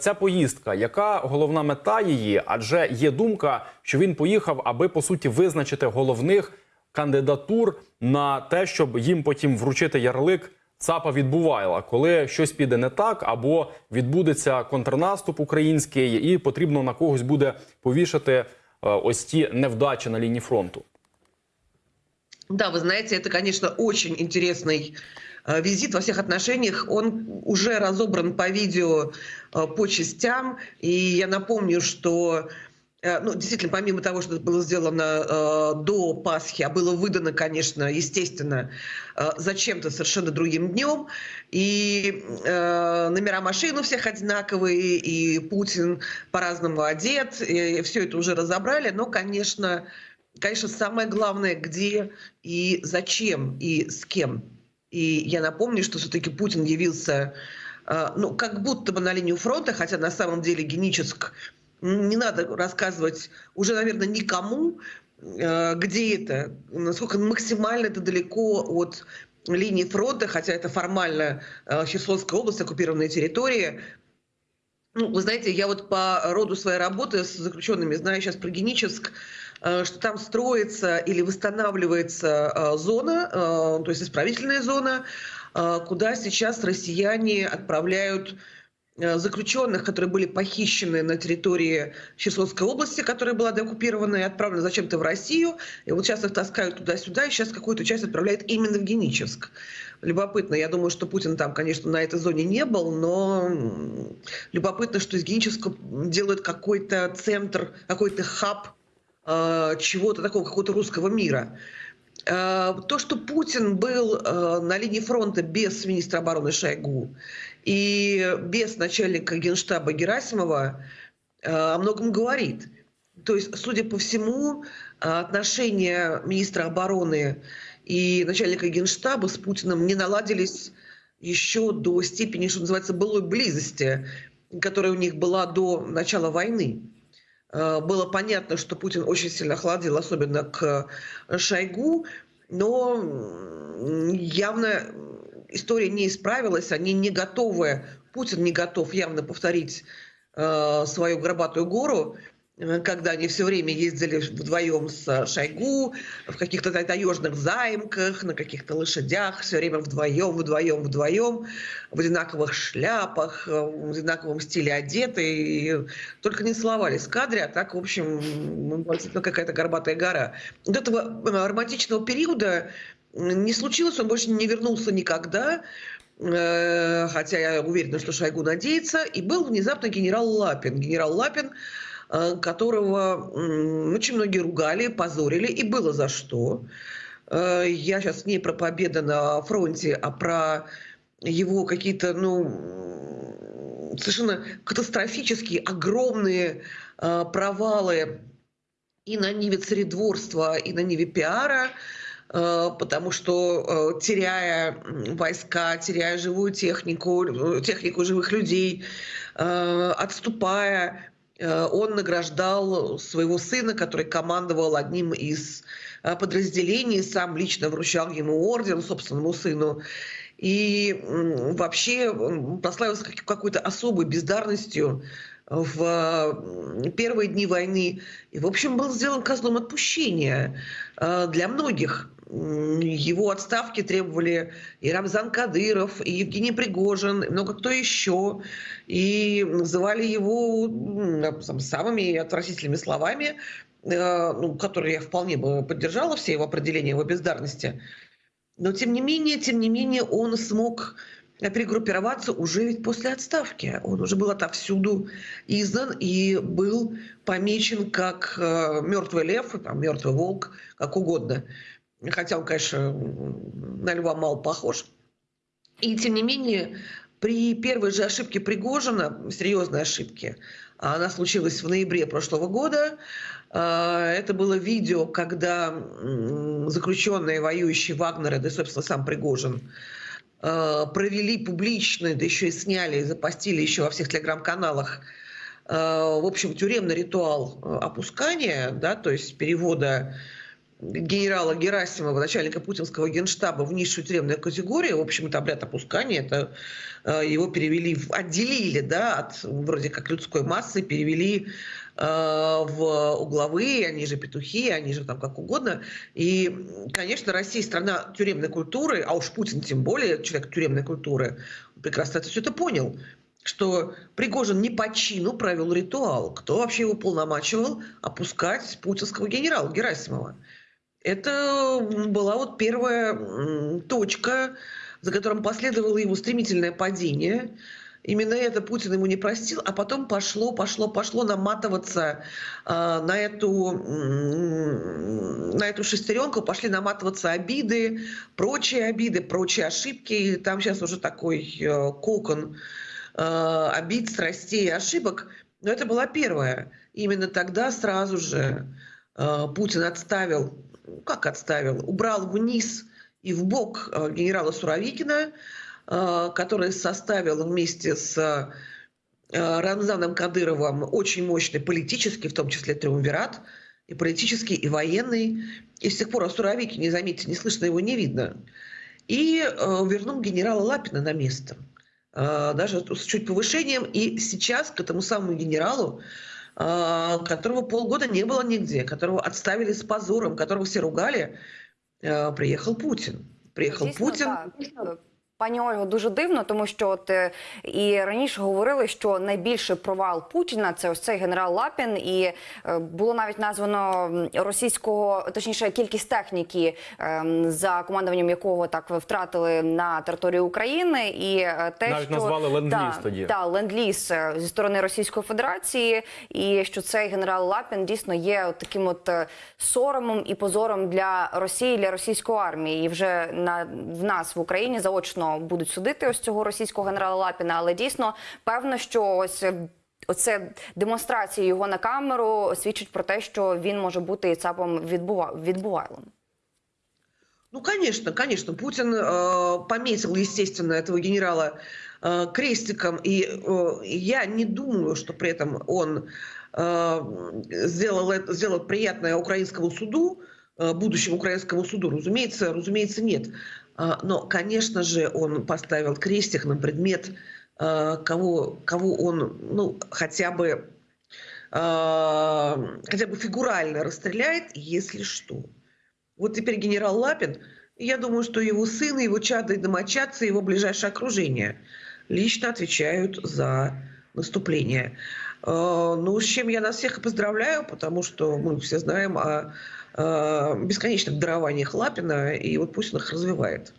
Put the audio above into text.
Ця поїздка, яка головна мета її? Адже є думка, що він поїхав, аби по суті визначити головних кандидатур на те, щоб їм потім вручити ярлик ЦАПа відбувайла, коли щось піде не так, або відбудеться контрнаступ український, і потрібно на когось буде повішати е, ось ті невдачі на лінії фронту. Да, вы знаете, это, конечно, очень интересный э, визит во всех отношениях. Он уже разобран по видео э, по частям. И я напомню, что э, ну, действительно, помимо того, что это было сделано э, до Пасхи, а было выдано, конечно, естественно, э, зачем-то совершенно другим днем, и э, номера машин у всех одинаковые, и Путин по-разному одет, и все это уже разобрали, но, конечно, конечно, самое главное, где и зачем, и с кем. И я напомню, что все-таки Путин явился, э, ну, как будто бы на линию фронта, хотя на самом деле Геническ, не надо рассказывать уже, наверное, никому, э, где это, насколько максимально это далеко от линии фронта, хотя это формально э, Херсонская область, оккупированная территория, ну, вы знаете, я вот по роду своей работы с заключенными знаю сейчас про Геническ, э, что там строится или восстанавливается э, зона, э, то есть исправительная зона, куда сейчас россияне отправляют заключенных, которые были похищены на территории Херсонской области, которая была деоккупирована и отправлена зачем-то в Россию. И вот сейчас их таскают туда-сюда, и сейчас какую-то часть отправляют именно в Геническ. Любопытно. Я думаю, что Путин там, конечно, на этой зоне не был, но любопытно, что из Генического делают какой-то центр, какой-то хаб э, чего-то такого, какого-то русского мира. Э, То, что Путин был э, на линии фронта без министра обороны Шойгу и без начальника генштаба Герасимова, э, о многом говорит. То есть, судя по всему, э, отношения министра обороны и начальника генштаба с Путиным не наладились еще до степени, что называется, былой близости, которая у них была до начала войны. Э, Было понятно, что Путин очень сильно охладил, особенно к Шойгу, но явно история не исправилась, они не готовы, Путин не готов явно повторить э, свою горбатую гору, когда они все время ездили вдвоем с Шойгу в каких-то та- таежных займках, на каких-то лошадях, все время вдвоем, вдвоем, вдвоем, в одинаковых шляпах, э, в одинаковом стиле одеты, и только не целовались в кадре, а так, в общем, ну, какая-то горбатая гора. Вот этого э, романтичного периода не случилось, он больше не вернулся никогда, э, хотя я уверена, что Шойгу надеется, и был внезапно генерал Лапин. Генерал Лапин, э, которого м, очень многие ругали, позорили, и было за что. Э, Я сейчас не про победы на фронте, а про его какие-то, ну, совершенно катастрофические, огромные э, провалы и на ниве царедворства, и на ниве пиара, э, потому что, э, теряя войска, теряя живую технику, э, технику живых людей, э, отступая, э, он награждал своего сына, который командовал одним из э, подразделений, сам лично вручал ему орден собственному сыну. И вообще прославился как- какой-то особой бездарностью в первые дни войны. И, в общем, был сделан козлом отпущения э, для многих. Его отставки требовали и Рамзан Кадыров, и Евгений Пригожин, и много кто еще. И называли его самыми отвратительными словами, э, ну, которые я вполне бы поддержала, все его определения его бездарности. Но тем не менее, тем не менее, он смог перегруппироваться уже ведь после отставки. Он уже был отовсюду издан и был помечен как э, мертвый лев, там, мертвый волк, как угодно. Хотя он, конечно, на льва мало похож. И тем не менее, при первой же ошибке Пригожина, серьезной ошибке, она случилась в ноябре прошлого года, э, это было видео, когда заключенные, воюющие Вагнера, да и, собственно, сам Пригожин, э, провели публично, да еще и сняли, и запостили еще во всех телеграм-каналах, э, в общем, тюремный ритуал э, опускания, да, то есть перевода генерала Герасимова, начальника путинского генштаба, в низшую тюремную категорию. В общем, это обряд опускания. Это э, его перевели, отделили, да, от вроде как людской массы, перевели э, в угловые, они же петухи, они же там как угодно. И, конечно, Россия страна тюремной культуры, а уж Путин тем более человек тюремной культуры, прекрасно это все это понял что Пригожин не по чину провел ритуал. Кто вообще его полномачивал опускать путинского генерала Герасимова? Это была вот первая точка, за которым последовало его стремительное падение. Именно это Путин ему не простил, а потом пошло, пошло, пошло наматываться э, на эту м, на эту шестеренку, пошли наматываться обиды, прочие обиды, прочие ошибки. И там сейчас уже такой э, кокон э, обид, страстей и ошибок. Но это была первая. Именно тогда сразу же э, Путин отставил, ну, как отставил, убрал вниз и в бок э, генерала Суровикина, э, который составил вместе с э, Рамзаном Кадыровым очень мощный политический, в том числе триумвират, и политический, и военный. И с тех пор о Суровикине, заметьте, не слышно его, не видно. И вернул генерала Лапина на место. Даже с чуть повышением. И сейчас к этому самому генералу, которого полгода не было нигде, которого отставили с позором, которого все ругали, е, приїхав Путін. Приїхав Дійсно, Путін. так. Пані Ольго, дуже дивно, тому що от е, і раніше говорили, що найбільший провал Путіна це ось цей генерал Лапін, і е, було навіть названо російського, точніше, кількість техніки, ем, за командуванням якого так втратили на території України, і е, те, Навіть що назвали ленд-ліз тоді. та ленд-ліз зі сторони Російської Федерації, і що цей генерал Лапін дійсно є от таким от соромом і позором для Росії, для російської армії. І вже на в нас в Україні заочно будуть судити ось цього російського генерала Лапіна. Але дійсно певно, що ось. е, Оце демонстрація його на камеру свідчить про те, що він може бути і цапом відбува... відбувайлом. Ну, конечно, конечно. Путин э, пометил, естественно, этого генерала э, крестиком. И э, я не думаю, что при этом он э, сделал, это, сделал приятное украинскому суду, э, будущему украинскому суду. Разумеется, разумеется, нет. А, но, конечно же, он поставил крестик на предмет, э, кого, кого он, ну, хотя бы, э, хотя бы фигурально расстреляет, если что. Вот теперь генерал Лапин, я думаю, что его сын, его чады и домочадцы, его ближайшее окружение лично отвечают за наступление. Э, Ну, с чем я нас всех и поздравляю, потому что мы все знаем о э, бесконечных дарованиях Лапина, и вот пусть он их развивает.